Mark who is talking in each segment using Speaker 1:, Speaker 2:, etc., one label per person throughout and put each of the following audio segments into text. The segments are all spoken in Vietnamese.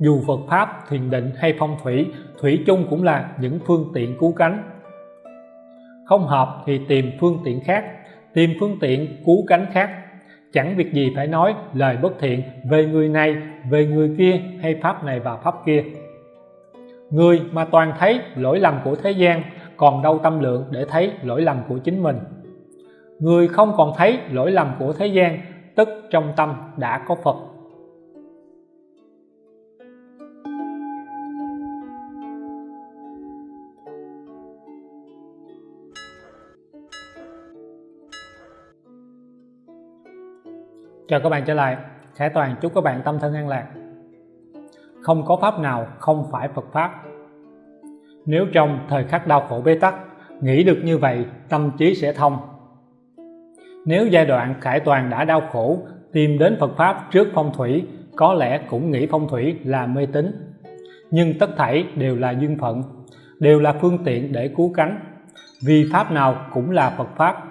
Speaker 1: dù Phật Pháp, thiền định hay phong thủy, thủy chung cũng là những phương tiện cứu cánh. Không hợp thì tìm phương tiện khác, tìm phương tiện cứu cánh khác. Chẳng việc gì phải nói lời bất thiện về người này, về người kia hay Pháp này và Pháp kia. Người mà toàn thấy lỗi lầm của thế gian, còn đâu tâm lượng để thấy lỗi lầm của chính mình. Người không còn thấy lỗi lầm của thế gian, tức trong tâm đã có Phật Chào các bạn trở lại Khải Toàn chúc các bạn tâm thân an lạc. Không có pháp nào không phải Phật Pháp. Nếu trong thời khắc đau khổ bế tắc, Nghĩ được như vậy, tâm trí sẽ thông. Nếu giai đoạn Khải Toàn đã đau khổ, Tìm đến Phật Pháp trước phong thủy, Có lẽ cũng nghĩ phong thủy là mê tín. Nhưng tất thảy đều là duyên phận, Đều là phương tiện để cứu cánh. Vì Pháp nào cũng là Phật Pháp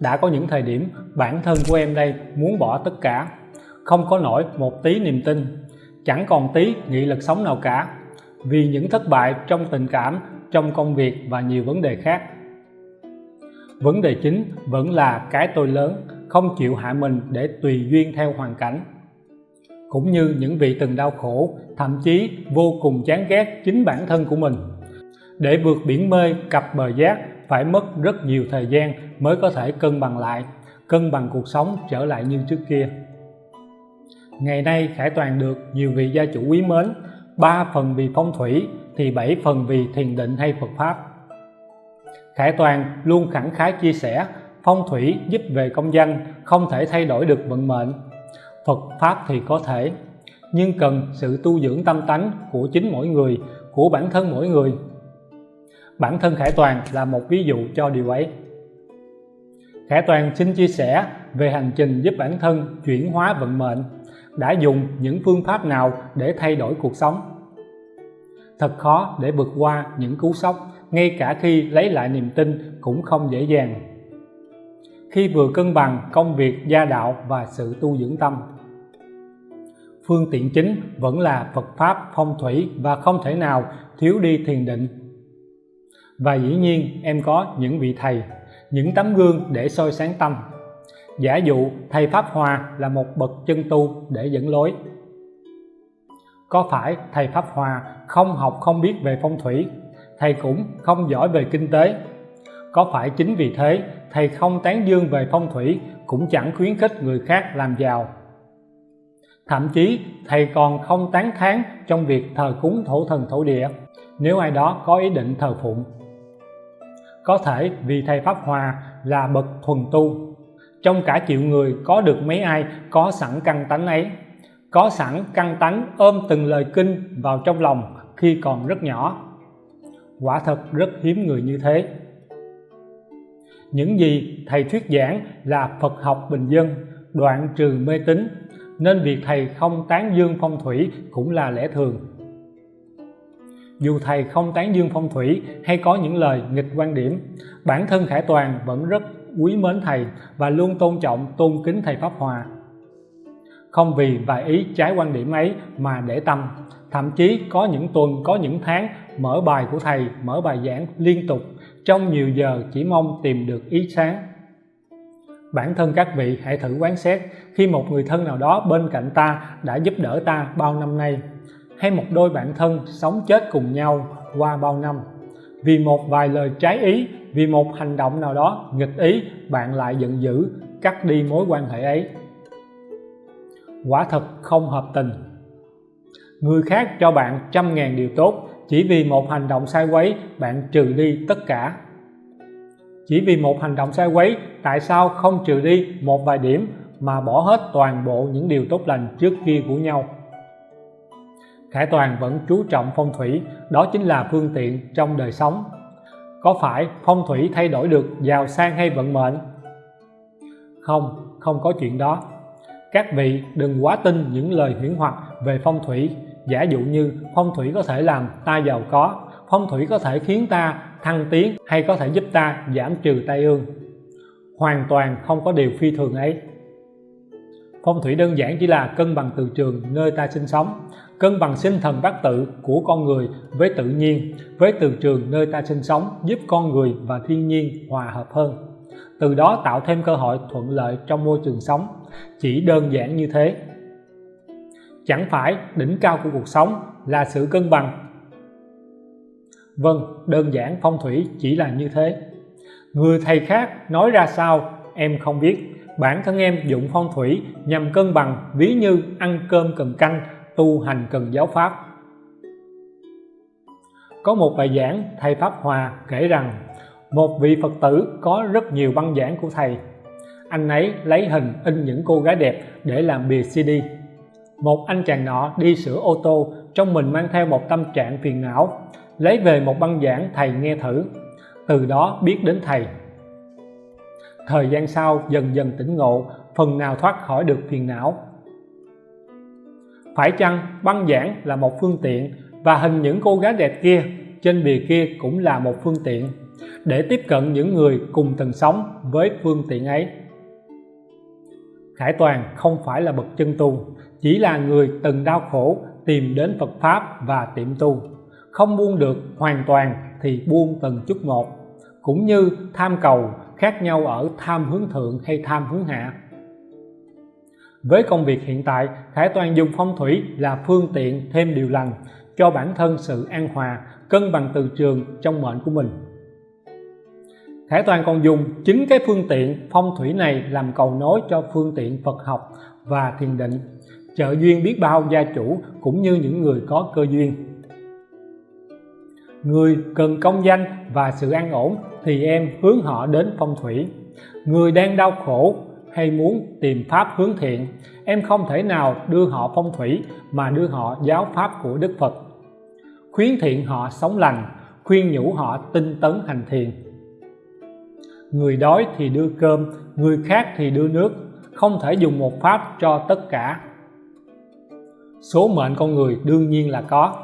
Speaker 1: đã có những thời điểm bản thân của em đây muốn bỏ tất cả. Không có nổi một tí niềm tin. Chẳng còn tí nghị lực sống nào cả. Vì những thất bại trong tình cảm, trong công việc và nhiều vấn đề khác. Vấn đề chính vẫn là cái tôi lớn, không chịu hạ mình để tùy duyên theo hoàn cảnh. Cũng như những vị từng đau khổ, thậm chí vô cùng chán ghét chính bản thân của mình. Để vượt biển mê cặp bờ giác phải mất rất nhiều thời gian mới có thể cân bằng lại, cân bằng cuộc sống trở lại như trước kia. Ngày nay Khải Toàn được nhiều vị gia chủ quý mến, ba phần vì phong thủy thì bảy phần vì thiền định hay Phật Pháp. Khải Toàn luôn khẳng khái chia sẻ, phong thủy giúp về công danh không thể thay đổi được vận mệnh. Phật Pháp thì có thể, nhưng cần sự tu dưỡng tâm tánh của chính mỗi người, của bản thân mỗi người bản thân Khải Toàn là một ví dụ cho điều ấy. Khải Toàn xin chia sẻ về hành trình giúp bản thân chuyển hóa vận mệnh, đã dùng những phương pháp nào để thay đổi cuộc sống? Thật khó để vượt qua những cú sốc, ngay cả khi lấy lại niềm tin cũng không dễ dàng. Khi vừa cân bằng công việc, gia đạo và sự tu dưỡng tâm. Phương tiện chính vẫn là Phật Pháp phong thủy và không thể nào thiếu đi thiền định và dĩ nhiên em có những vị thầy, những tấm gương để soi sáng tâm. Giả dụ, thầy Pháp Hòa là một bậc chân tu để dẫn lối. Có phải thầy Pháp Hòa không học không biết về phong thủy? Thầy cũng không giỏi về kinh tế. Có phải chính vì thế, thầy không tán dương về phong thủy cũng chẳng khuyến khích người khác làm giàu? Thậm chí, thầy còn không tán thán trong việc thờ cúng thổ thần thổ địa. Nếu ai đó có ý định thờ phụng có thể vì thầy Pháp Hòa là bậc thuần tu. Trong cả triệu người, có được mấy ai có sẵn căn tánh ấy? Có sẵn căn tánh ôm từng lời kinh vào trong lòng khi còn rất nhỏ. Quả thật rất hiếm người như thế. Những gì thầy thuyết giảng là Phật học bình dân, đoạn trừ mê tín, nên việc thầy không tán dương phong thủy cũng là lẽ thường dù thầy không tán dương phong thủy hay có những lời nghịch quan điểm, bản thân Khải Toàn vẫn rất quý mến thầy và luôn tôn trọng, tôn kính thầy Pháp Hòa. Không vì vài ý trái quan điểm ấy mà để tâm, thậm chí có những tuần, có những tháng mở bài của thầy, mở bài giảng liên tục, trong nhiều giờ chỉ mong tìm được ý sáng. Bản thân các vị hãy thử quán xét khi một người thân nào đó bên cạnh ta đã giúp đỡ ta bao năm nay hay một đôi bạn thân sống chết cùng nhau qua bao năm. Vì một vài lời trái ý, vì một hành động nào đó nghịch ý, bạn lại giận dữ, cắt đi mối quan hệ ấy. Quả thật không hợp tình. Người khác cho bạn trăm ngàn điều tốt, chỉ vì một hành động sai quấy, bạn trừ đi tất cả. Chỉ vì một hành động sai quấy, tại sao không trừ đi một vài điểm mà bỏ hết toàn bộ những điều tốt lành trước kia của nhau? Khải Toàn vẫn chú trọng phong thủy, đó chính là phương tiện trong đời sống. Có phải phong thủy thay đổi được giàu sang hay vận mệnh? Không, không có chuyện đó. Các vị đừng quá tin những lời huyễn hoặc về phong thủy, giả dụ như phong thủy có thể làm ta giàu có, phong thủy có thể khiến ta thăng tiến hay có thể giúp ta giảm trừ tai ương. Hoàn toàn không có điều phi thường ấy phong thủy đơn giản chỉ là cân bằng từ trường nơi ta sinh sống, cân bằng sinh thần bát tự của con người với tự nhiên, với từ trường nơi ta sinh sống giúp con người và thiên nhiên hòa hợp hơn. Từ đó tạo thêm cơ hội thuận lợi trong môi trường sống. Chỉ đơn giản như thế. Chẳng phải đỉnh cao của cuộc sống là sự cân bằng. Vâng đơn giản phong thủy chỉ là như thế. Người thầy khác nói ra sao em không biết bản thân em dụng phong thủy nhằm cân bằng ví như ăn cơm cần canh, tu hành cần giáo pháp. Có một bài giảng thầy Pháp Hòa kể rằng, một vị Phật tử có rất nhiều băng giảng của thầy. Anh ấy lấy hình in những cô gái đẹp để làm bìa CD một anh chàng nọ đi sửa ô tô, trong mình mang theo một tâm trạng phiền não, lấy về một băng giảng thầy nghe thử. Từ đó biết đến thầy thời gian sau, dần dần tỉnh ngộ, phần nào thoát khỏi được phiền não. Phải chăng băng giảng là một phương tiện và hình những cô gái đẹp kia trên bìa kia cũng là một phương tiện để tiếp cận những người cùng từng sống với phương tiện ấy? Khải Toàn không phải là bậc chân tu, chỉ là người từng đau khổ tìm đến Phật Pháp và tiệm tu. Không buông được hoàn toàn thì buông từng chút một, cũng như tham cầu khác nhau ở tham hướng thượng hay tham hướng hạ. Với công việc hiện tại Khải Toàn dùng phong thủy là phương tiện thêm điều lành cho bản thân sự an hòa, cân bằng từ trường trong mệnh của mình. Khải Toàn còn dùng chính cái phương tiện phong thủy này làm cầu nối cho phương tiện Phật học và thiền định, trợ duyên biết bao gia chủ cũng như những người có cơ duyên. Người cần công danh và sự an ổn thì em hướng họ đến phong thủy. Người đang đau khổ hay muốn tìm pháp hướng thiện, em không thể nào đưa họ phong thủy mà đưa họ giáo pháp của Đức Phật. Khuyến thiện họ sống lành, khuyên nhủ họ tinh tấn hành thiền. Người đói thì đưa cơm, người khác thì đưa nước, không thể dùng một pháp cho tất cả. Số mệnh con người đương nhiên là có.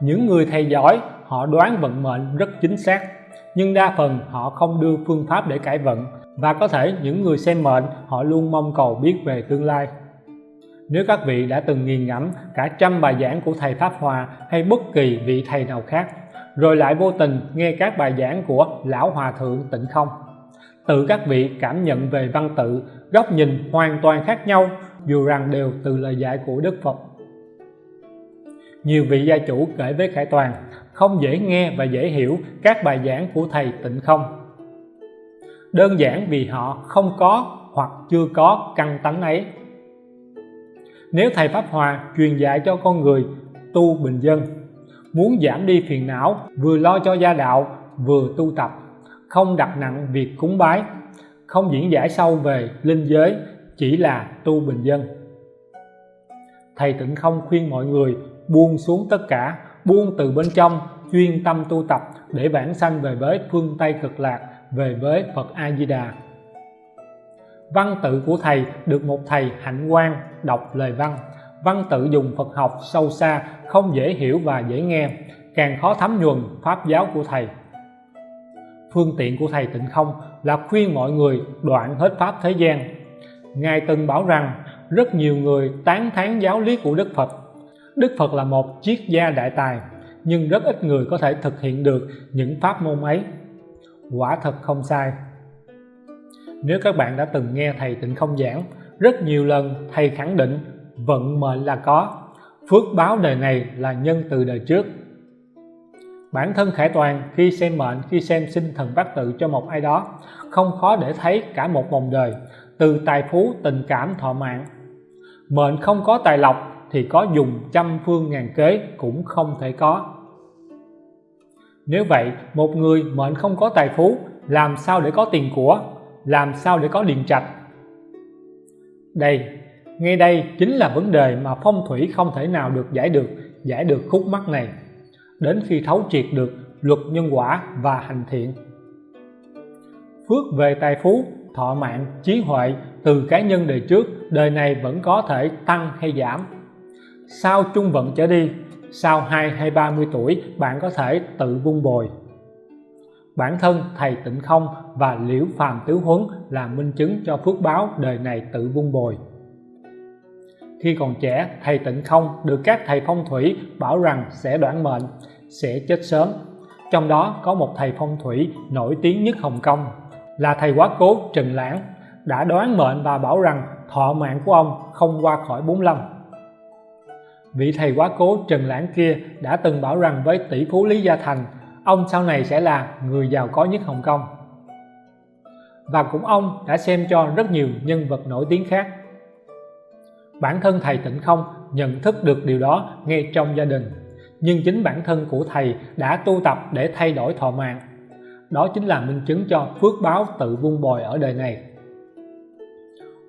Speaker 1: Những người thầy giỏi, họ đoán vận mệnh rất chính xác nhưng đa phần họ không đưa phương pháp để cải vận, và có thể những người xem mệnh, họ luôn mong cầu biết về tương lai. Nếu các vị đã từng nghiền ngẫm cả trăm bài giảng của thầy Pháp Hòa hay bất kỳ vị thầy nào khác, rồi lại vô tình nghe các bài giảng của lão hòa thượng tịnh không, tự các vị cảm nhận về văn tự, góc nhìn hoàn toàn khác nhau, dù rằng đều từ lời dạy của Đức Phật. Nhiều vị gia chủ kể với Khải Toàn không dễ nghe và dễ hiểu các bài giảng của thầy tịnh không. Đơn giản vì họ không có hoặc chưa có căn tánh ấy. Nếu thầy Pháp Hòa truyền dạy cho con người tu bình dân, muốn giảm đi phiền não, vừa lo cho gia đạo, vừa tu tập, không đặt nặng việc cúng bái, không diễn giải sâu về linh giới, chỉ là tu bình dân. Thầy tịnh không khuyên mọi người buông xuống tất cả buông từ bên trong, chuyên tâm tu tập để vãng sanh về với phương Tây cực lạc, về với Phật A Di Đà văn tự của thầy được một thầy hạnh quan đọc lời văn. Văn tự dùng Phật học sâu xa, không dễ hiểu và dễ nghe, càng khó thấm nhuần pháp giáo của thầy. Phương tiện của thầy tịnh không là khuyên mọi người đoạn hết pháp thế gian. Ngài từng bảo rằng, rất nhiều người tán thán giáo lý của Đức Phật Đức Phật là một triết gia đại tài, nhưng rất ít người có thể thực hiện được những pháp môn ấy. Quả thật không sai. Nếu các bạn đã từng nghe thầy tịnh không giảng, rất nhiều lần thầy khẳng định vận mệnh là có, phước báo đời này là nhân từ đời trước. Bản thân khải toàn khi xem mệnh, khi xem sinh thần bát tự cho một ai đó, không khó để thấy cả một vòng đời, từ tài phú, tình cảm, thọ mạng. Mệnh không có tài lộc thì có dùng trăm phương ngàn kế cũng không thể có. Nếu vậy, một người mệnh không có tài phú, làm sao để có tiền của, làm sao để có điện trạch? Đây ngay đây chính là vấn đề mà phong thủy không thể nào được giải được giải được khúc mắc này. Đến khi thấu triệt được luật nhân quả và hành thiện. Phước về tài phú, thọ mạng, trí huệ từ cá nhân đời trước, đời này vẫn có thể tăng hay giảm sau trung vận trở đi? Sau 2 hay 30 tuổi bạn có thể tự vun bồi? Bản thân thầy tịnh không và liễu phàm tứ huấn là minh chứng cho phước báo đời này tự vun bồi. Khi còn trẻ, thầy tịnh không được các thầy phong thủy bảo rằng sẽ đoạn mệnh, sẽ chết sớm. Trong đó có một thầy phong thủy nổi tiếng nhất Hồng Kông, là thầy quá cố Trần Lãng, đã đoán mệnh và bảo rằng thọ mạng của ông không qua khỏi 45 vị thầy quá cố Trần Lãng kia đã từng bảo rằng với tỷ phú Lý Gia Thành, ông sau này sẽ là người giàu có nhất Hồng Kông. Và cũng ông đã xem cho rất nhiều nhân vật nổi tiếng khác. Bản thân thầy Tịnh Không nhận thức được điều đó ngay trong gia đình, nhưng chính bản thân của thầy đã tu tập để thay đổi thọ mạng. Đó chính là minh chứng cho phước báo tự vun bồi ở đời này.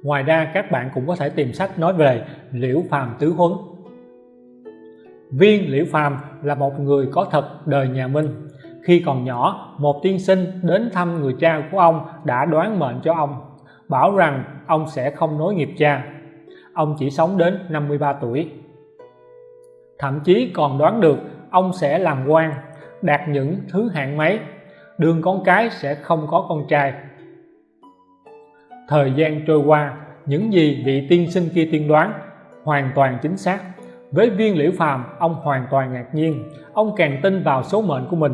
Speaker 1: Ngoài ra, các bạn cũng có thể tìm sách nói về liễu phàm tứ huấn viên liễu phàm là một người có thật đời nhà minh. Khi còn nhỏ, một tiên sinh đến thăm người cha của ông đã đoán mệnh cho ông, bảo rằng ông sẽ không nối nghiệp cha. Ông chỉ sống đến 53 tuổi. Thậm chí còn đoán được ông sẽ làm quan, đạt những thứ hạng mấy. Đường con cái sẽ không có con trai. Thời gian trôi qua, những gì vị tiên sinh kia tiên đoán hoàn toàn chính xác với viên liễu phàm, ông hoàn toàn ngạc nhiên. Ông càng tin vào số mệnh của mình.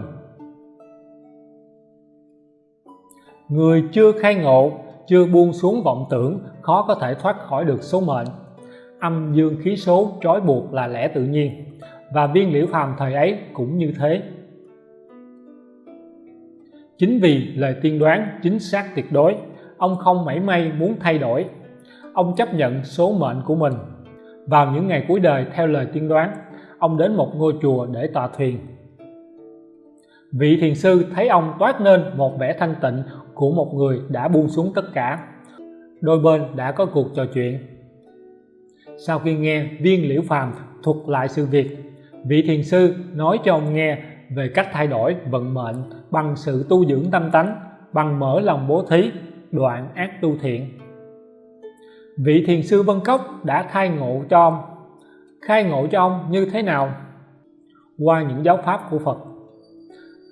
Speaker 1: Người chưa khai ngộ, chưa buông xuống vọng tưởng, khó có thể thoát khỏi được số mệnh. Âm dương khí số trói buộc là lẽ tự nhiên. Và viên liễu phàm thời ấy cũng như thế. Chính vì lời tiên đoán chính xác tuyệt đối, ông không mảy may muốn thay đổi. Ông chấp nhận số mệnh của mình vào những ngày cuối đời theo lời tiên đoán, ông đến một ngôi chùa để tọa thuyền. Vị thiền sư thấy ông toát nên một vẻ thanh tịnh của một người đã buông xuống tất cả. Đôi bên đã có cuộc trò chuyện. Sau khi nghe viên liễu phàm thuật lại sự việc, vị thiền sư nói cho ông nghe về cách thay đổi vận mệnh bằng sự tu dưỡng tâm tánh, bằng mở lòng bố thí, đoạn ác tu thiện vị thiền sư Vân Cốc đã khai ngộ cho ông. Khai ngộ cho ông như thế nào? Qua những giáo pháp của Phật.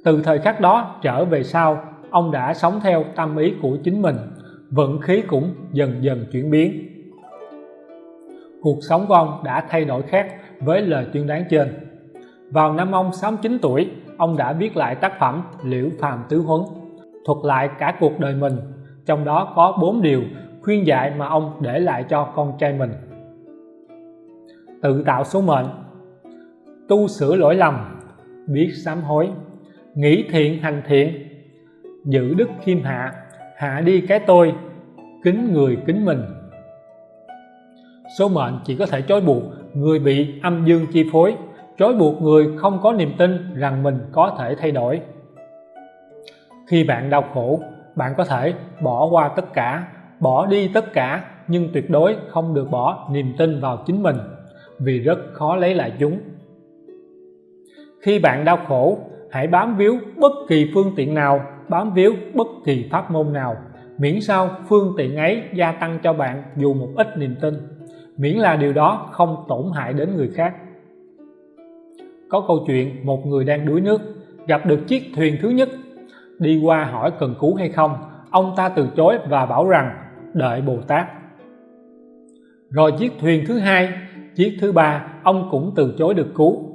Speaker 1: Từ thời khắc đó trở về sau, ông đã sống theo tâm ý của chính mình, vận khí cũng dần dần chuyển biến. Cuộc sống của ông đã thay đổi khác với lời tuyên đoán trên. Vào năm ông 69 tuổi, ông đã viết lại tác phẩm Liễu Phàm Tứ Huấn, thuật lại cả cuộc đời mình, trong đó có bốn điều khuyên dạy mà ông để lại cho con trai mình. Tự tạo số mệnh. Tu sửa lỗi lầm. Biết sám hối. Nghĩ thiện hành thiện. Giữ đức khiêm hạ. Hạ đi cái tôi. Kính người kính mình. Số mệnh chỉ có thể trói buộc người bị âm dương chi phối. Trói buộc người không có niềm tin rằng mình có thể thay đổi. Khi bạn đau khổ, bạn có thể bỏ qua tất cả bỏ đi tất cả, nhưng tuyệt đối không được bỏ niềm tin vào chính mình, vì rất khó lấy lại chúng. Khi bạn đau khổ, hãy bám víu bất kỳ phương tiện nào, bám víu bất kỳ pháp môn nào. Miễn sao phương tiện ấy gia tăng cho bạn dù một ít niềm tin. Miễn là điều đó không tổn hại đến người khác. Có câu chuyện, một người đang đuối nước, gặp được chiếc thuyền thứ nhất. Đi qua hỏi cần cứu hay không, ông ta từ chối và bảo rằng đợi Bồ Tát. Rồi chiếc thuyền thứ hai, chiếc thứ ba, ông cũng từ chối được cứu.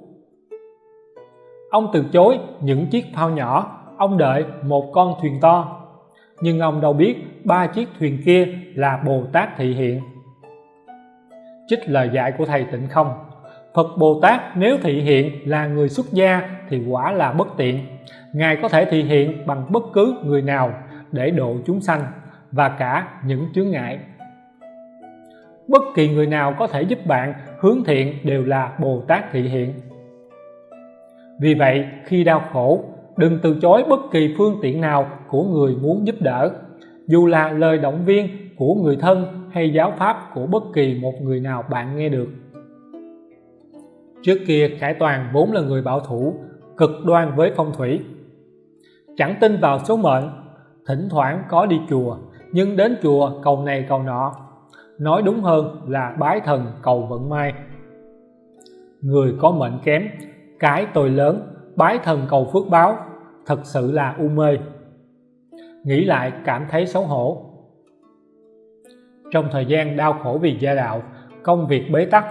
Speaker 1: Ông từ chối những chiếc phao nhỏ, ông đợi một con thuyền to. Nhưng ông đâu biết ba chiếc thuyền kia là Bồ Tát thị hiện. Trích lời dạy của thầy tịnh không? Phật Bồ Tát nếu thị hiện là người xuất gia thì quả là bất tiện. Ngài có thể thị hiện bằng bất cứ người nào để độ chúng sanh và cả những chướng ngại. Bất kỳ người nào có thể giúp bạn hướng thiện đều là Bồ Tát thị hiện. Vì vậy, khi đau khổ, đừng từ chối bất kỳ phương tiện nào của người muốn giúp đỡ, dù là lời động viên của người thân hay giáo pháp của bất kỳ một người nào bạn nghe được. Trước kia, Khải Toàn vốn là người bảo thủ, cực đoan với phong thủy. Chẳng tin vào số mệnh, thỉnh thoảng có đi chùa nhưng đến chùa, cầu này, cầu nọ. Nói đúng hơn là bái thần cầu vận may. Người có mệnh kém, cái tôi lớn, bái thần cầu phước báo, thật sự là u mê. Nghĩ lại cảm thấy xấu hổ. Trong thời gian đau khổ vì gia đạo, công việc bế tắc,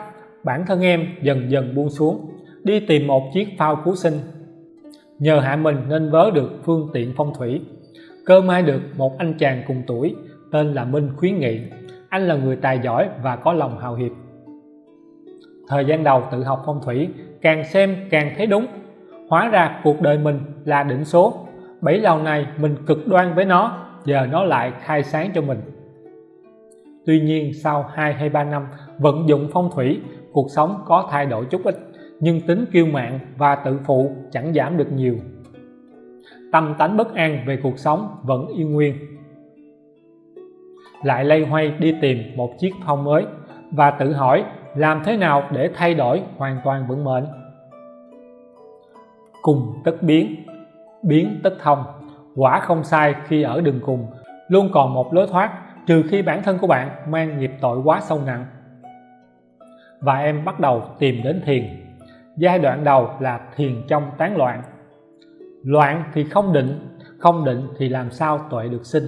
Speaker 1: bản thân em dần dần buông xuống, đi tìm một chiếc phao cứu sinh. Nhờ hạ mình nên vớ được phương tiện phong thủy cơ may được, một anh chàng cùng tuổi, tên là Minh khuyến nghị. Anh là người tài giỏi và có lòng hào hiệp. Thời gian đầu tự học phong thủy, càng xem càng thấy đúng. Hóa ra cuộc đời mình là định số. Bảy lâu này mình cực đoan với nó, giờ nó lại khai sáng cho mình. Tuy nhiên sau 2 hay 3 năm vận dụng phong thủy, cuộc sống có thay đổi chút ít, nhưng tính kiêu mạn và tự phụ chẳng giảm được nhiều tâm tánh bất an về cuộc sống vẫn yên nguyên. Lại lây hoay đi tìm một chiếc phong mới và tự hỏi làm thế nào để thay đổi hoàn toàn vận mệnh. Cùng tất biến biến tất thông, quả không sai khi ở đường cùng, luôn còn một lối thoát trừ khi bản thân của bạn mang nghiệp tội quá sâu nặng. Và em bắt đầu tìm đến thiền. Giai đoạn đầu là thiền trong tán loạn loạn thì không định không định thì làm sao tuệ được sinh?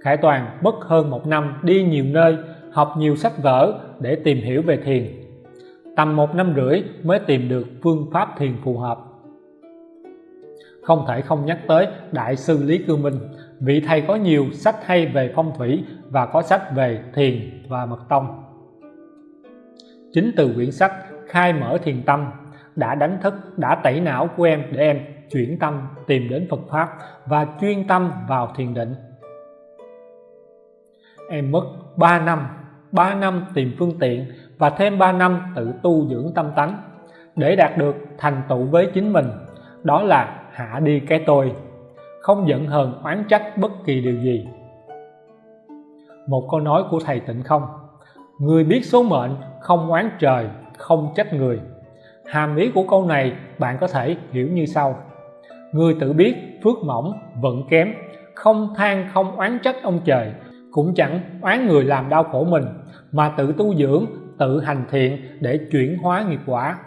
Speaker 1: Khải Toàn mất hơn một năm đi nhiều nơi, học nhiều sách vở để tìm hiểu về thiền. Tầm một năm rưỡi mới tìm được phương pháp thiền phù hợp. Không thể không nhắc tới Đại sư Lý Cư Minh, vị thầy có nhiều sách hay về phong thủy và có sách về thiền và mật tông. Chính từ quyển sách khai mở thiền tâm đã đánh thức, đã tẩy não của em để em chuyển tâm, tìm đến Phật Pháp và chuyên tâm vào thiền định. Em mất 3 năm 3 năm tìm phương tiện và thêm 3 năm tự tu dưỡng tâm tánh để đạt được thành tựu với chính mình. Đó là hạ đi cái tôi, không giận hờn oán trách bất kỳ điều gì. Một câu nói của thầy tịnh không? Người biết số mệnh, không oán trời, không trách người hàm ý của câu này bạn có thể hiểu như sau. Người tự biết phước mỏng, vận kém, không than, không oán trách ông trời, cũng chẳng oán người làm đau khổ mình, mà tự tu dưỡng, tự hành thiện để chuyển hóa nghiệp quả.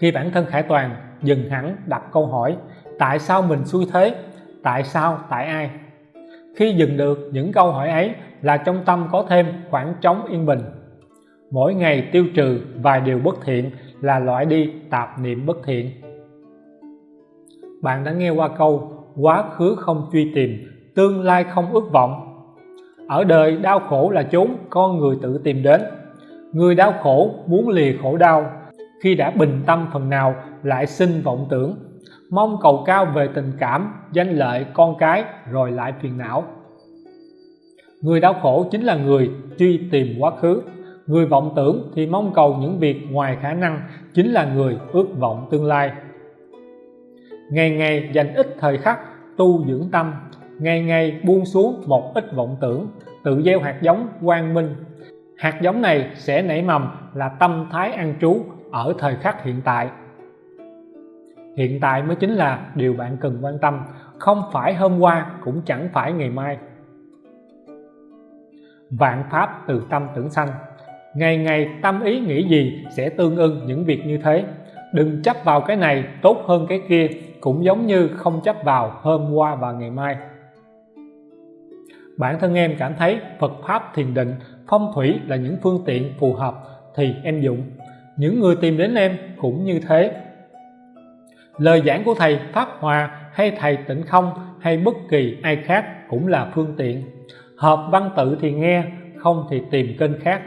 Speaker 1: Khi bản thân khải toàn dừng hẳn đặt câu hỏi, tại sao mình xui thế? Tại sao, tại ai? Khi dừng được, những câu hỏi ấy là trong tâm có thêm khoảng trống yên bình. Mỗi ngày tiêu trừ vài điều bất thiện là loại đi tạp niệm bất thiện. Bạn đã nghe qua câu, quá khứ không truy tìm, tương lai không ước vọng. Ở đời, đau khổ là chốn con người tự tìm đến. Người đau khổ muốn lìa khổ đau. Khi đã bình tâm phần nào, lại sinh vọng tưởng. Mong cầu cao về tình cảm, danh lợi con cái, rồi lại phiền não. Người đau khổ chính là người truy tìm quá khứ người vọng tưởng thì mong cầu những việc ngoài khả năng chính là người ước vọng tương lai. Ngày ngày dành ít thời khắc tu dưỡng tâm, ngày ngày buông xuống một ít vọng tưởng, tự gieo hạt giống quang minh. Hạt giống này sẽ nảy mầm là tâm thái an trú ở thời khắc hiện tại. Hiện tại mới chính là điều bạn cần quan tâm, không phải hôm qua cũng chẳng phải ngày mai. Vạn pháp từ tâm tưởng sanh ngày ngày tâm ý nghĩ gì sẽ tương ưng những việc như thế. Đừng chấp vào cái này, tốt hơn cái kia, cũng giống như không chấp vào hôm qua và ngày mai. Bản thân em cảm thấy Phật Pháp thiền định, phong thủy là những phương tiện phù hợp thì em dụng. Những người tìm đến em cũng như thế. Lời giảng của thầy Pháp Hòa hay thầy Tịnh Không hay bất kỳ ai khác cũng là phương tiện. Hợp văn tự thì nghe, không thì tìm kênh khác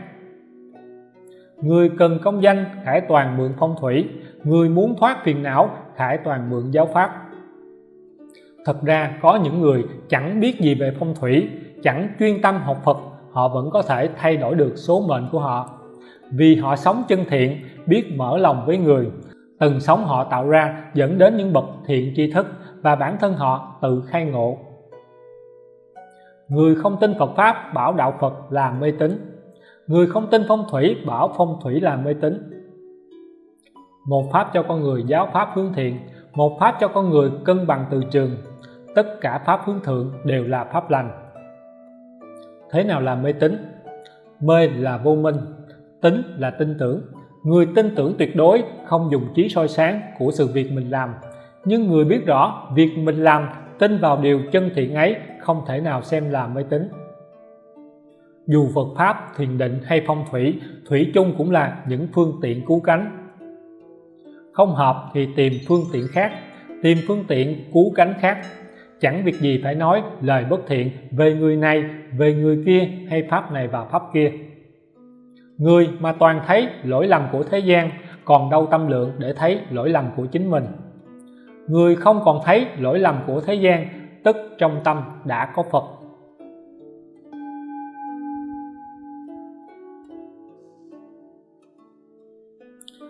Speaker 1: người cần công danh, khải toàn mượn phong thủy. Người muốn thoát phiền não, khải toàn mượn giáo pháp. Thật ra, có những người chẳng biết gì về phong thủy, chẳng chuyên tâm học Phật, họ vẫn có thể thay đổi được số mệnh của họ. Vì họ sống chân thiện, biết mở lòng với người. Từng sống họ tạo ra dẫn đến những bậc thiện tri thức và bản thân họ tự khai ngộ. Người không tin Phật Pháp, bảo đạo Phật là mê tín người không tin phong thủy, bảo phong thủy là mê tín. Một pháp cho con người, giáo pháp hướng thiện. Một pháp cho con người, cân bằng từ trường. Tất cả pháp hướng thượng đều là pháp lành. Thế nào là mê tín? Mê là vô minh tính là tin tưởng. Người tin tưởng tuyệt đối, không dùng trí soi sáng của sự việc mình làm. Nhưng người biết rõ, việc mình làm, tin vào điều chân thiện ấy, không thể nào xem là mê tín dù Phật Pháp, thiền định hay phong thủy, thủy chung cũng là những phương tiện cứu cánh. Không hợp thì tìm phương tiện khác, tìm phương tiện cứu cánh khác. Chẳng việc gì phải nói lời bất thiện về người này, về người kia hay Pháp này và Pháp kia. Người mà toàn thấy lỗi lầm của thế gian, còn đâu tâm lượng để thấy lỗi lầm của chính mình. Người không còn thấy lỗi lầm của thế gian, tức trong tâm đã có Phật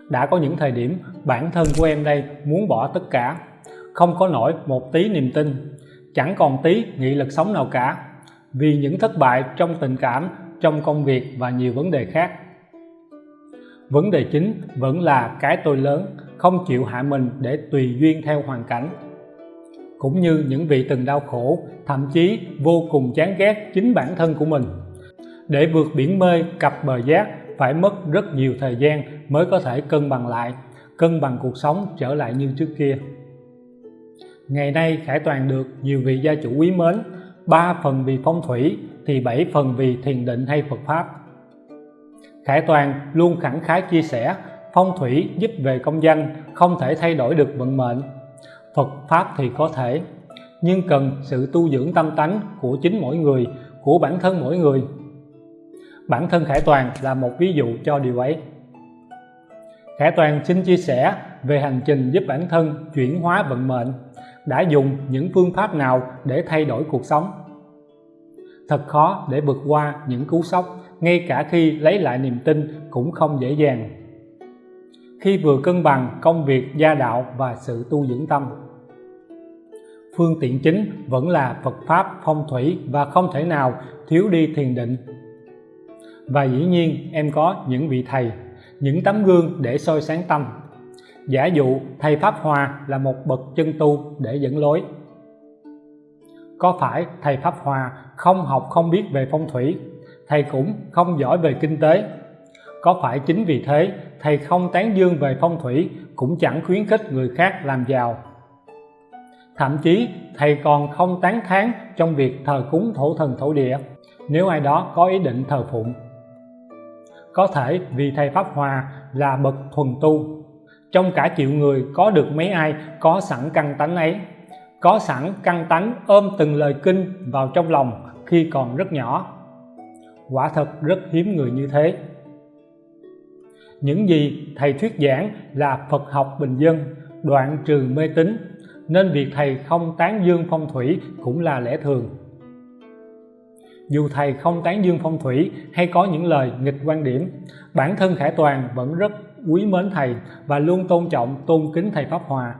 Speaker 1: đã có những thời điểm bản thân của em đây muốn bỏ tất cả. Không có nổi một tí niềm tin. Chẳng còn tí nghị lực sống nào cả. Vì những thất bại trong tình cảm, trong công việc và nhiều vấn đề khác. Vấn đề chính vẫn là cái tôi lớn, không chịu hạ mình để tùy duyên theo hoàn cảnh. Cũng như những vị từng đau khổ, thậm chí vô cùng chán ghét chính bản thân của mình. Để vượt biển mê cập bờ giác phải mất rất nhiều thời gian mới có thể cân bằng lại, cân bằng cuộc sống trở lại như trước kia. Ngày nay, Khải Toàn được nhiều vị gia chủ quý mến, ba phần vì phong thủy thì bảy phần vì thiền định hay Phật Pháp. Khải Toàn luôn khẳng khái chia sẻ, phong thủy giúp về công danh không thể thay đổi được vận mệnh, Phật Pháp thì có thể, nhưng cần sự tu dưỡng tâm tánh của chính mỗi người, của bản thân mỗi người bản thân Khải Toàn là một ví dụ cho điều ấy. Khải Toàn xin chia sẻ về hành trình giúp bản thân chuyển hóa vận mệnh, đã dùng những phương pháp nào để thay đổi cuộc sống? Thật khó để vượt qua những cú sốc, ngay cả khi lấy lại niềm tin cũng không dễ dàng. Khi vừa cân bằng công việc, gia đạo và sự tu dưỡng tâm. Phương tiện chính vẫn là Phật Pháp phong thủy và không thể nào thiếu đi thiền định và dĩ nhiên em có những vị thầy, những tấm gương để soi sáng tâm. Giả dụ, thầy Pháp Hòa là một bậc chân tu để dẫn lối. Có phải thầy Pháp Hòa không học không biết về phong thủy? Thầy cũng không giỏi về kinh tế. Có phải chính vì thế, thầy không tán dương về phong thủy cũng chẳng khuyến khích người khác làm giàu? Thậm chí, thầy còn không tán thán trong việc thờ cúng thổ thần thổ địa. Nếu ai đó có ý định thờ phụng có thể vì thầy Pháp Hòa là bậc thuần tu. Trong cả triệu người có được mấy ai có sẵn căn tánh ấy? Có sẵn căn tánh ôm từng lời kinh vào trong lòng khi còn rất nhỏ. Quả thật rất hiếm người như thế. Những gì thầy thuyết giảng là Phật học bình dân, đoạn trừ mê tín, nên việc thầy không tán dương phong thủy cũng là lẽ thường dù thầy không tán dương phong thủy hay có những lời nghịch quan điểm, bản thân Khải Toàn vẫn rất quý mến thầy và luôn tôn trọng, tôn kính thầy Pháp Hòa.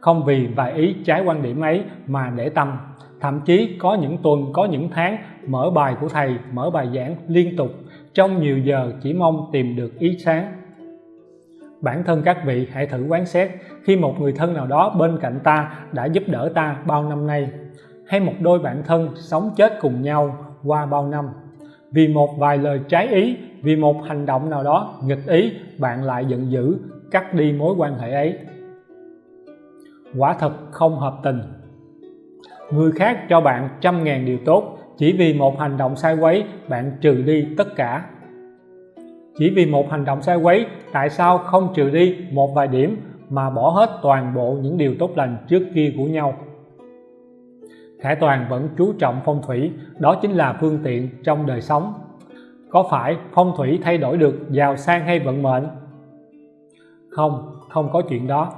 Speaker 1: Không vì vài ý trái quan điểm ấy mà để tâm, thậm chí có những tuần, có những tháng mở bài của thầy, mở bài giảng liên tục, trong nhiều giờ chỉ mong tìm được ý sáng. Bản thân các vị hãy thử quán xét khi một người thân nào đó bên cạnh ta đã giúp đỡ ta bao năm nay hay một đôi bạn thân sống chết cùng nhau qua bao năm. Vì một vài lời trái ý, vì một hành động nào đó nghịch ý, bạn lại giận dữ, cắt đi mối quan hệ ấy. Quả thật không hợp tình. Người khác cho bạn trăm ngàn điều tốt, chỉ vì một hành động sai quấy, bạn trừ đi tất cả. Chỉ vì một hành động sai quấy, tại sao không trừ đi một vài điểm mà bỏ hết toàn bộ những điều tốt lành trước kia của nhau? Khải Toàn vẫn chú trọng phong thủy, đó chính là phương tiện trong đời sống. Có phải phong thủy thay đổi được giàu sang hay vận mệnh? Không không có chuyện đó.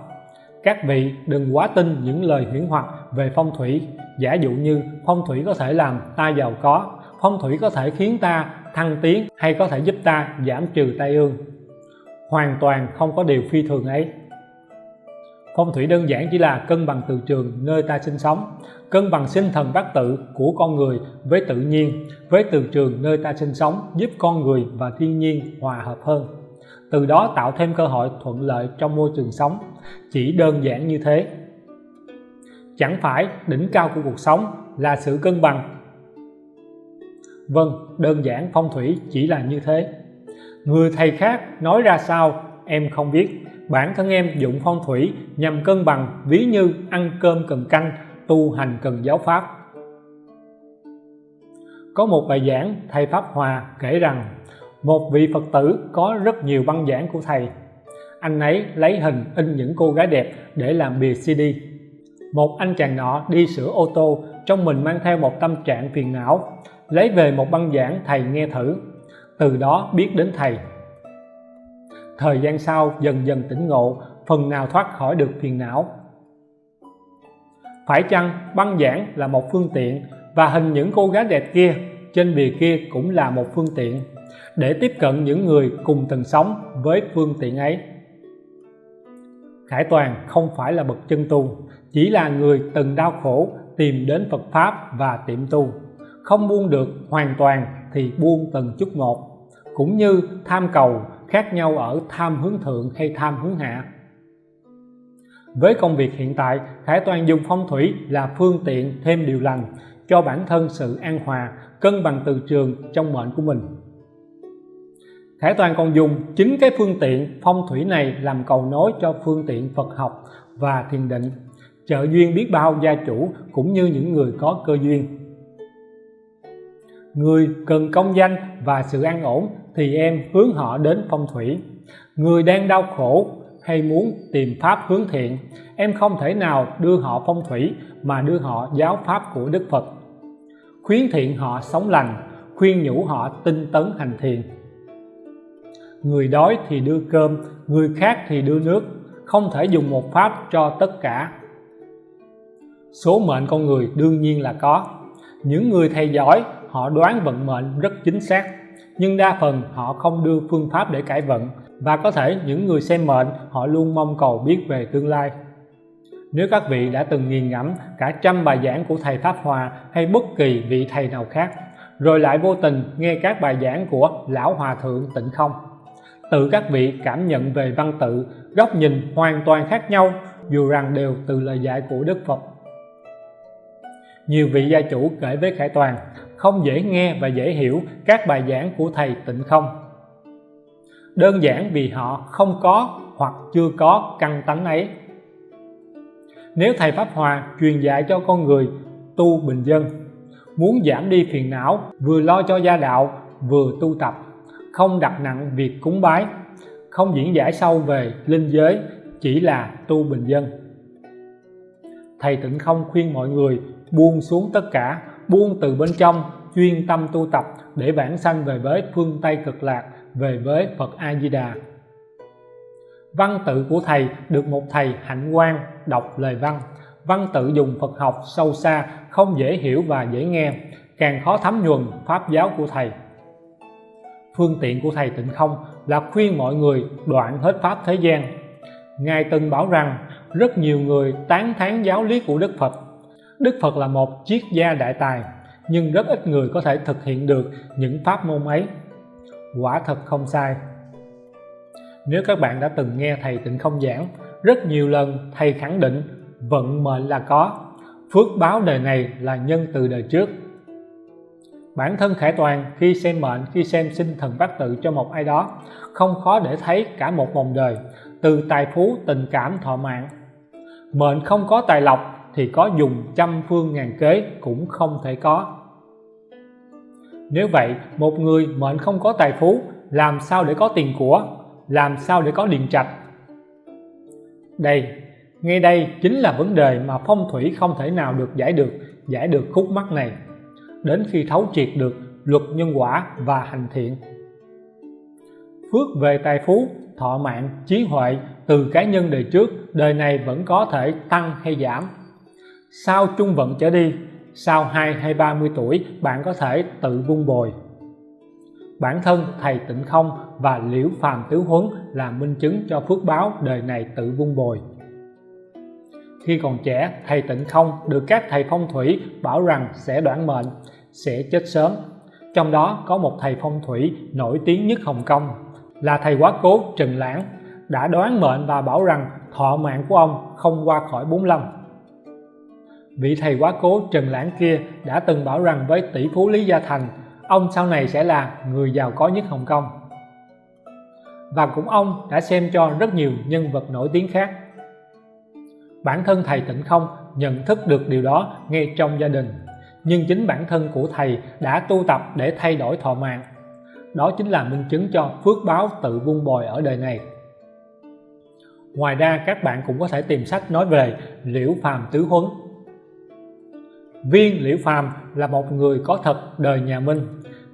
Speaker 1: Các vị đừng quá tin những lời huyễn hoặc về phong thủy. Giả dụ như phong thủy có thể làm ta giàu có, phong thủy có thể khiến ta thăng tiến hay có thể giúp ta giảm trừ tai ương. Hoàn toàn không có điều phi thường ấy phong thủy đơn giản chỉ là cân bằng từ trường nơi ta sinh sống, cân bằng sinh thần bát tự của con người với tự nhiên, với từ trường nơi ta sinh sống giúp con người và thiên nhiên hòa hợp hơn. Từ đó tạo thêm cơ hội thuận lợi trong môi trường sống. Chỉ đơn giản như thế. Chẳng phải đỉnh cao của cuộc sống là sự cân bằng. Vâng đơn giản phong thủy chỉ là như thế. Người thầy khác nói ra sao em không biết bản thân em dụng phong thủy nhằm cân bằng ví như ăn cơm cần canh, tu hành cần giáo pháp. Có một bài giảng thầy Pháp Hòa kể rằng, một vị Phật tử có rất nhiều băng giảng của thầy. Anh ấy lấy hình in những cô gái đẹp để làm bìa CD một anh chàng nọ đi sửa ô tô, trong mình mang theo một tâm trạng phiền não, lấy về một băng giảng thầy nghe thử. Từ đó biết đến thầy thời gian sau, dần dần tỉnh ngộ, phần nào thoát khỏi được phiền não. Phải chăng băng giảng là một phương tiện và hình những cô gái đẹp kia trên bìa kia cũng là một phương tiện để tiếp cận những người cùng từng sống với phương tiện ấy? Khải Toàn không phải là bậc chân tu, chỉ là người từng đau khổ tìm đến Phật Pháp và tiệm tu. Không buông được hoàn toàn thì buông từng chút một, cũng như tham cầu khác nhau ở tham hướng thượng hay tham hướng hạ. Với công việc hiện tại Khải Toàn dùng phong thủy là phương tiện thêm điều lành cho bản thân sự an hòa, cân bằng từ trường trong mệnh của mình. Khải Toàn còn dùng chính cái phương tiện phong thủy này làm cầu nối cho phương tiện Phật học và thiền định, trợ duyên biết bao gia chủ cũng như những người có cơ duyên. Người cần công danh và sự an ổn thì em hướng họ đến phong thủy. Người đang đau khổ hay muốn tìm pháp hướng thiện, em không thể nào đưa họ phong thủy mà đưa họ giáo pháp của Đức Phật. Khuyến thiện họ sống lành, khuyên nhủ họ tinh tấn hành thiền. Người đói thì đưa cơm, người khác thì đưa nước, không thể dùng một pháp cho tất cả. Số mệnh con người đương nhiên là có. Những người thầy giỏi, họ đoán vận mệnh rất chính xác nhưng đa phần họ không đưa phương pháp để cải vận, và có thể những người xem mệnh, họ luôn mong cầu biết về tương lai. Nếu các vị đã từng nghiền ngẫm cả trăm bài giảng của thầy Pháp Hòa hay bất kỳ vị thầy nào khác, rồi lại vô tình nghe các bài giảng của lão hòa thượng tịnh không, tự các vị cảm nhận về văn tự, góc nhìn hoàn toàn khác nhau, dù rằng đều từ lời dạy của Đức Phật. Nhiều vị gia chủ kể với Khải Toàn không dễ nghe và dễ hiểu các bài giảng của thầy tịnh không. Đơn giản vì họ không có hoặc chưa có căn tánh ấy. Nếu thầy Pháp Hòa truyền dạy cho con người tu bình dân, muốn giảm đi phiền não, vừa lo cho gia đạo, vừa tu tập, không đặt nặng việc cúng bái, không diễn giải sâu về linh giới, chỉ là tu bình dân. Thầy tịnh không khuyên mọi người buông xuống tất cả buông từ bên trong, chuyên tâm tu tập để vãng sanh về với phương Tây cực lạc, về với Phật A Di Đà văn tự của thầy được một thầy hạnh quan đọc lời văn. Văn tự dùng Phật học sâu xa, không dễ hiểu và dễ nghe, càng khó thấm nhuần pháp giáo của thầy. Phương tiện của thầy tịnh không là khuyên mọi người đoạn hết pháp thế gian. Ngài từng bảo rằng, rất nhiều người tán thán giáo lý của Đức Phật Đức Phật là một triết gia đại tài, nhưng rất ít người có thể thực hiện được những pháp môn ấy. Quả thật không sai. Nếu các bạn đã từng nghe thầy tịnh không giảng, rất nhiều lần thầy khẳng định vận mệnh là có, phước báo đời này là nhân từ đời trước. Bản thân khải toàn khi xem mệnh, khi xem sinh thần bát tự cho một ai đó, không khó để thấy cả một vòng đời, từ tài phú, tình cảm, thọ mạng. Mệnh không có tài lộc thì có dùng trăm phương ngàn kế cũng không thể có. Nếu vậy, một người mệnh không có tài phú, làm sao để có tiền của, làm sao để có điện trạch? Đây ngay đây chính là vấn đề mà phong thủy không thể nào được giải được giải được khúc mắc này. Đến khi thấu triệt được luật nhân quả và hành thiện. Phước về tài phú, thọ mạng, trí huệ từ cá nhân đời trước, đời này vẫn có thể tăng hay giảm sau trung vận trở đi? Sau 2 hay 30 tuổi bạn có thể tự vun bồi? Bản thân thầy tịnh không và liễu phàm tứ huấn là minh chứng cho phước báo đời này tự vun bồi. Khi còn trẻ, thầy tịnh không được các thầy phong thủy bảo rằng sẽ đoạn mệnh, sẽ chết sớm. Trong đó có một thầy phong thủy nổi tiếng nhất Hồng Kông, là thầy quá cố Trần Lãng, đã đoán mệnh và bảo rằng thọ mạng của ông không qua khỏi 45 vị thầy quá cố Trần Lãng kia đã từng bảo rằng với tỷ phú Lý Gia Thành, ông sau này sẽ là người giàu có nhất Hồng Kông. Và cũng ông đã xem cho rất nhiều nhân vật nổi tiếng khác. Bản thân thầy Tịnh Không nhận thức được điều đó ngay trong gia đình, nhưng chính bản thân của thầy đã tu tập để thay đổi thọ mạng. Đó chính là minh chứng cho phước báo tự vun bồi ở đời này. Ngoài ra, các bạn cũng có thể tìm sách nói về liễu phàm tứ huấn viên liễu phàm là một người có thật đời nhà minh.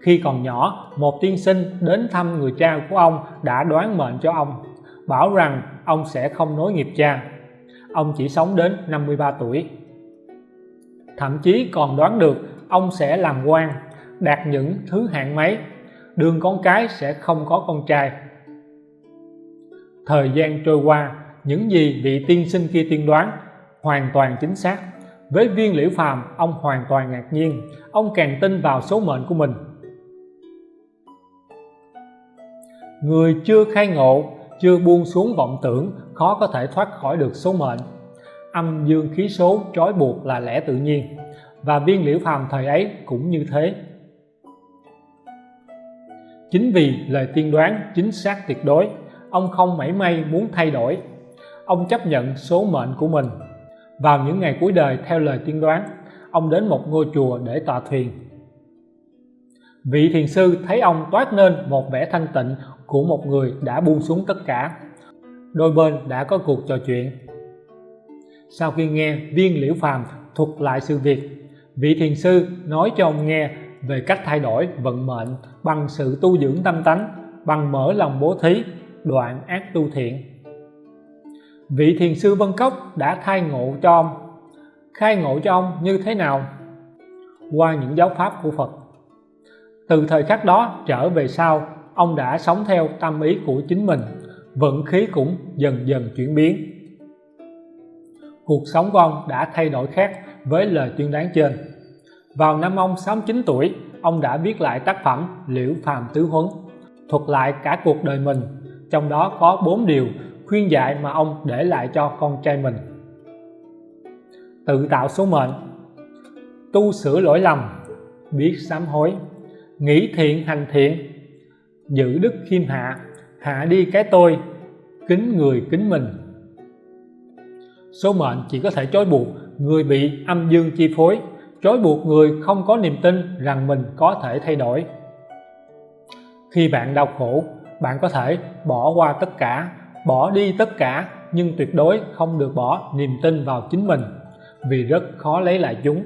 Speaker 1: Khi còn nhỏ, một tiên sinh đến thăm người cha của ông đã đoán mệnh cho ông, bảo rằng ông sẽ không nối nghiệp cha. Ông chỉ sống đến 53 tuổi. Thậm chí còn đoán được ông sẽ làm quan, đạt những thứ hạng mấy. Đường con cái sẽ không có con trai. Thời gian trôi qua, những gì vị tiên sinh kia tiên đoán hoàn toàn chính xác với viên liễu phàm, ông hoàn toàn ngạc nhiên. Ông càng tin vào số mệnh của mình. Người chưa khai ngộ, chưa buông xuống vọng tưởng, khó có thể thoát khỏi được số mệnh. Âm dương khí số trói buộc là lẽ tự nhiên. Và viên liễu phàm thời ấy cũng như thế. Chính vì lời tiên đoán chính xác tuyệt đối, ông không mảy may muốn thay đổi. Ông chấp nhận số mệnh của mình vào những ngày cuối đời theo lời tiên đoán, ông đến một ngôi chùa để tọa thuyền vị thiền sư thấy ông toát nên một vẻ thanh tịnh của một người đã buông xuống tất cả. Đôi bên đã có cuộc trò chuyện. Sau khi nghe viên liễu phàm thuật lại sự việc, vị thiền sư nói cho ông nghe về cách thay đổi vận mệnh bằng sự tu dưỡng tâm tánh, bằng mở lòng bố thí, đoạn ác tu thiện vị thiền sư Vân Cốc đã khai ngộ cho ông. Khai ngộ cho ông như thế nào? Qua những giáo pháp của Phật. Từ thời khắc đó trở về sau, ông đã sống theo tâm ý của chính mình, vận khí cũng dần dần chuyển biến. Cuộc sống của ông đã thay đổi khác với lời tuyên đoán trên. Vào năm ông 69 tuổi, ông đã viết lại tác phẩm Liễu Phàm Tứ Huấn, thuật lại cả cuộc đời mình, trong đó có bốn điều khuyên dạy mà ông để lại cho con trai mình. Tự tạo số mệnh. Tu sửa lỗi lầm. Biết sám hối. Nghĩ thiện hành thiện. Giữ đức khiêm hạ. Hạ đi cái tôi. Kính người kính mình. Số mệnh chỉ có thể trói buộc người bị âm dương chi phối. Trói buộc người không có niềm tin rằng mình có thể thay đổi. Khi bạn đau khổ, bạn có thể bỏ qua tất cả bỏ đi tất cả, nhưng tuyệt đối không được bỏ niềm tin vào chính mình, vì rất khó lấy lại chúng.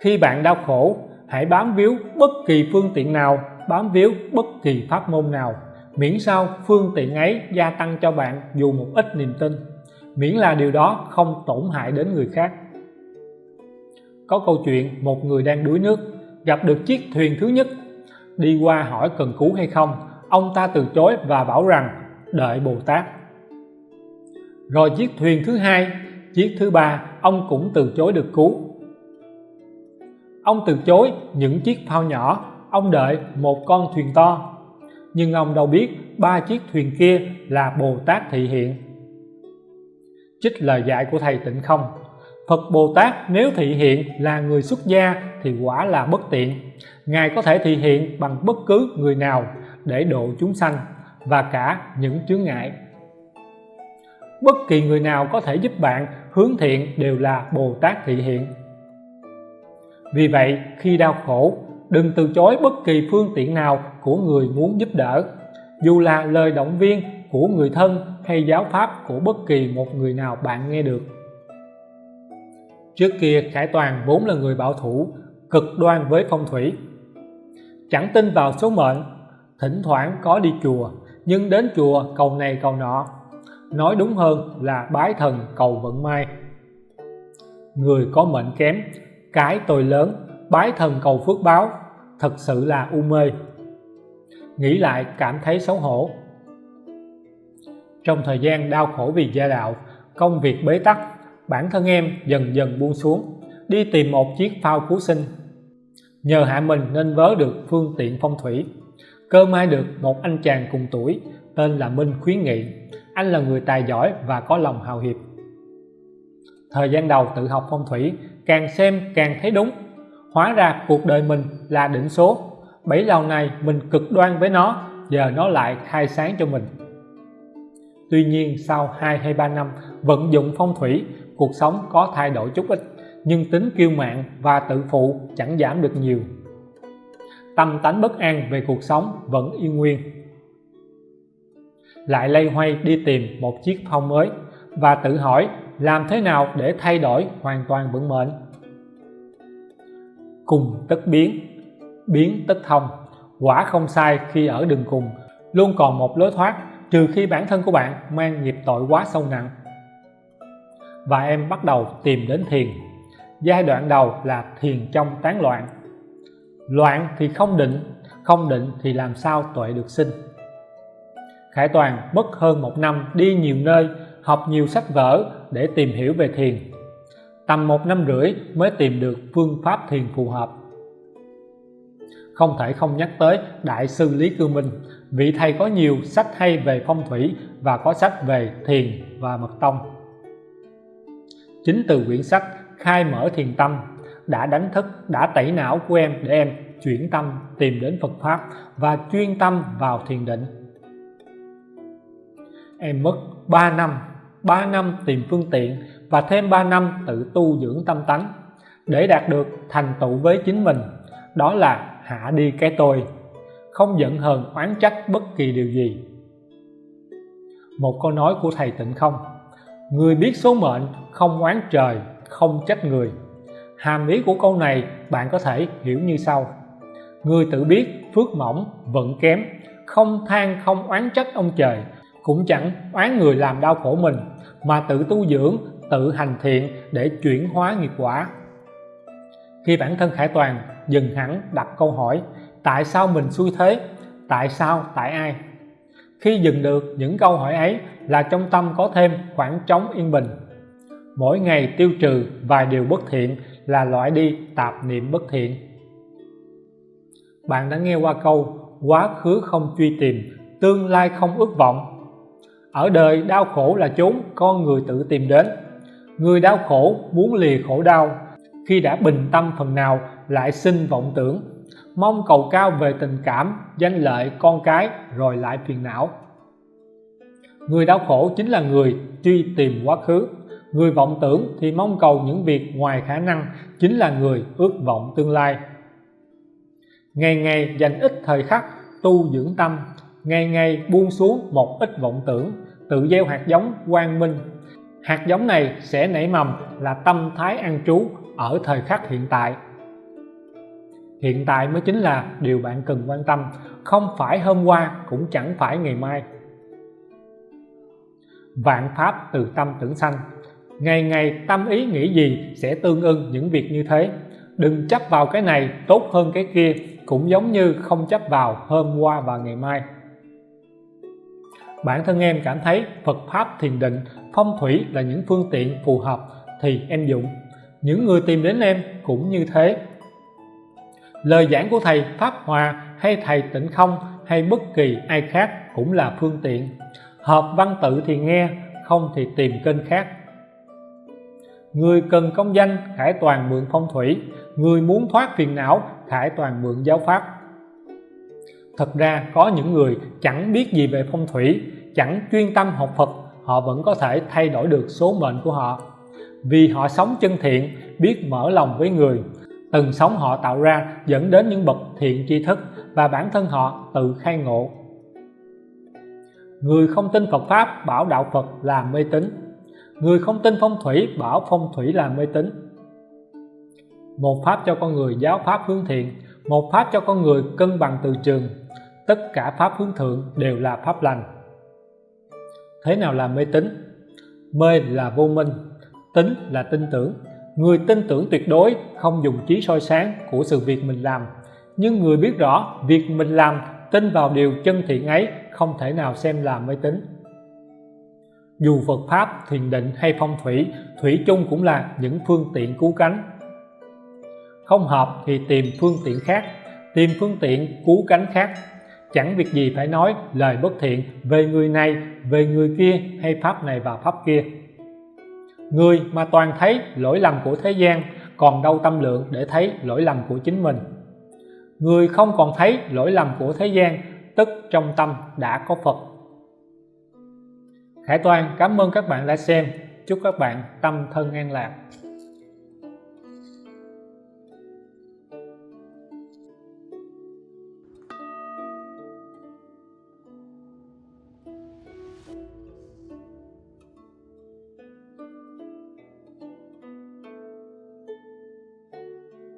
Speaker 1: Khi bạn đau khổ, hãy bám víu bất kỳ phương tiện nào, bám víu bất kỳ pháp môn nào. Miễn sao phương tiện ấy gia tăng cho bạn dù một ít niềm tin, miễn là điều đó không tổn hại đến người khác. Có câu chuyện, một người đang đuối nước, gặp được chiếc thuyền thứ nhất. Đi qua hỏi cần cứu hay không, ông ta từ chối và bảo rằng đợi Bồ Tát rồi chiếc thuyền thứ hai, chiếc thứ ba, ông cũng từ chối được cứu. Ông từ chối những chiếc phao nhỏ, ông đợi một con thuyền to. Nhưng ông đâu biết ba chiếc thuyền kia là Bồ Tát thị hiện. Trích lời dạy của thầy tịnh không? Phật Bồ Tát nếu thị hiện là người xuất gia thì quả là bất tiện. Ngài có thể thị hiện bằng bất cứ người nào để độ chúng sanh và cả những chướng ngại. Bất kỳ người nào có thể giúp bạn hướng thiện đều là Bồ Tát thị hiện. Vì vậy, khi đau khổ, đừng từ chối bất kỳ phương tiện nào của người muốn giúp đỡ, dù là lời động viên của người thân hay giáo pháp của bất kỳ một người nào bạn nghe được. Trước kia, Khải Toàn vốn là người bảo thủ, cực đoan với phong thủy. Chẳng tin vào số mệnh, thỉnh thoảng có đi chùa nhưng đến chùa, cầu này, cầu nọ. Nói đúng hơn là bái thần, cầu vận may. Người có mệnh kém, cái tôi lớn, bái thần, cầu phước báo, thật sự là u mê. Nghĩ lại, cảm thấy xấu hổ. Trong thời gian đau khổ vì gia đạo, công việc bế tắc, bản thân em dần dần buông xuống, đi tìm một chiếc phao cứu sinh. Nhờ hạ mình nên vớ được phương tiện phong thủy cơ may được, một anh chàng cùng tuổi, tên là Minh khuyến nghị. Anh là người tài giỏi và có lòng hào hiệp. Thời gian đầu tự học phong thủy, càng xem càng thấy đúng. Hóa ra cuộc đời mình là định số. Bảy lâu này mình cực đoan với nó, giờ nó lại khai sáng cho mình. Tuy nhiên sau 2 hay 3 năm vận dụng phong thủy, cuộc sống có thay đổi chút ít, nhưng tính kiêu mạn và tự phụ chẳng giảm được nhiều tâm tánh bất an về cuộc sống vẫn yên nguyên. Lại lây hoay đi tìm một chiếc phong mới và tự hỏi làm thế nào để thay đổi hoàn toàn vận mệnh. Cùng tất biến biến tất thông, quả không sai khi ở đường cùng, luôn còn một lối thoát trừ khi bản thân của bạn mang nghiệp tội quá sâu nặng. Và em bắt đầu tìm đến thiền. Giai đoạn đầu là thiền trong tán loạn loạn thì không định không định thì làm sao tuệ được sinh? Khải Toàn mất hơn một năm đi nhiều nơi, học nhiều sách vở để tìm hiểu về thiền. Tầm một năm rưỡi mới tìm được phương pháp thiền phù hợp. Không thể không nhắc tới Đại sư Lý Cư Minh, vị thầy có nhiều sách hay về phong thủy và có sách về thiền và mật tông. Chính từ quyển sách khai mở thiền tâm đã đánh thức, đã tẩy não của em để em chuyển tâm, tìm đến Phật Pháp và chuyên tâm vào thiền định. Em mất 3 năm 3 năm tìm phương tiện và thêm 3 năm tự tu dưỡng tâm tánh để đạt được thành tựu với chính mình. Đó là hạ đi cái tôi, không giận hờn oán trách bất kỳ điều gì. Một câu nói của thầy tịnh không, người biết số mệnh, không oán trời, không trách người hàm ý của câu này bạn có thể hiểu như sau. Người tự biết phước mỏng, vận kém, không than, không oán trách ông trời, cũng chẳng oán người làm đau khổ mình, mà tự tu dưỡng, tự hành thiện để chuyển hóa nghiệp quả. Khi bản thân khải toàn dừng hẳn đặt câu hỏi, tại sao mình xui thế? Tại sao, tại ai? Khi dừng được những câu hỏi ấy là trong tâm có thêm khoảng trống yên bình. Mỗi ngày tiêu trừ vài điều bất thiện là loại đi tạp niệm bất thiện. Bạn đã nghe qua câu, quá khứ không truy tìm, tương lai không ước vọng. Ở đời, đau khổ là chốn con người tự tìm đến. Người đau khổ muốn lìa khổ đau. Khi đã bình tâm phần nào, lại sinh vọng tưởng. Mong cầu cao về tình cảm, danh lợi con cái, rồi lại phiền não. Người đau khổ chính là người truy tìm quá khứ người vọng tưởng thì mong cầu những việc ngoài khả năng chính là người ước vọng tương lai. Ngày ngày dành ít thời khắc tu dưỡng tâm, ngày ngày buông xuống một ít vọng tưởng, tự gieo hạt giống quang minh. Hạt giống này sẽ nảy mầm là tâm thái an trú ở thời khắc hiện tại. Hiện tại mới chính là điều bạn cần quan tâm, không phải hôm qua cũng chẳng phải ngày mai. Vạn pháp từ tâm tưởng sanh ngày ngày tâm ý nghĩ gì sẽ tương ưng những việc như thế. Đừng chấp vào cái này, tốt hơn cái kia, cũng giống như không chấp vào hôm qua và ngày mai. Bản thân em cảm thấy Phật Pháp thiền định, phong thủy là những phương tiện phù hợp thì em dụng. Những người tìm đến em cũng như thế. Lời giảng của thầy Pháp Hòa hay thầy Tịnh Không hay bất kỳ ai khác cũng là phương tiện. Hợp văn tự thì nghe, không thì tìm kênh khác người cần công danh, khải toàn mượn phong thủy. Người muốn thoát phiền não, khải toàn mượn giáo pháp. Thật ra, có những người chẳng biết gì về phong thủy, chẳng chuyên tâm học Phật, họ vẫn có thể thay đổi được số mệnh của họ. Vì họ sống chân thiện, biết mở lòng với người. Từng sống họ tạo ra dẫn đến những bậc thiện tri thức và bản thân họ tự khai ngộ. Người không tin Phật Pháp, bảo đạo Phật là mê tín người không tin phong thủy, bảo phong thủy là mê tín. Một pháp cho con người, giáo pháp hướng thiện. Một pháp cho con người, cân bằng từ trường. Tất cả pháp hướng thượng đều là pháp lành. Thế nào là mê tín? Mê là vô minh tính là tin tưởng. Người tin tưởng tuyệt đối, không dùng trí soi sáng của sự việc mình làm. Nhưng người biết rõ, việc mình làm, tin vào điều chân thiện ấy không thể nào xem là mê tín dù Phật Pháp, thiền định hay phong thủy, thủy chung cũng là những phương tiện cứu cánh. Không hợp thì tìm phương tiện khác, tìm phương tiện cứu cánh khác. Chẳng việc gì phải nói lời bất thiện về người này về người kia hay pháp này và pháp kia. Người mà toàn thấy lỗi lầm của thế gian còn đâu tâm lượng để thấy lỗi lầm của chính mình. Người không còn thấy lỗi lầm của thế gian tức trong tâm đã có Phật. Hải Toàn, cảm ơn các bạn đã xem. Chúc các bạn tâm thân an lạc.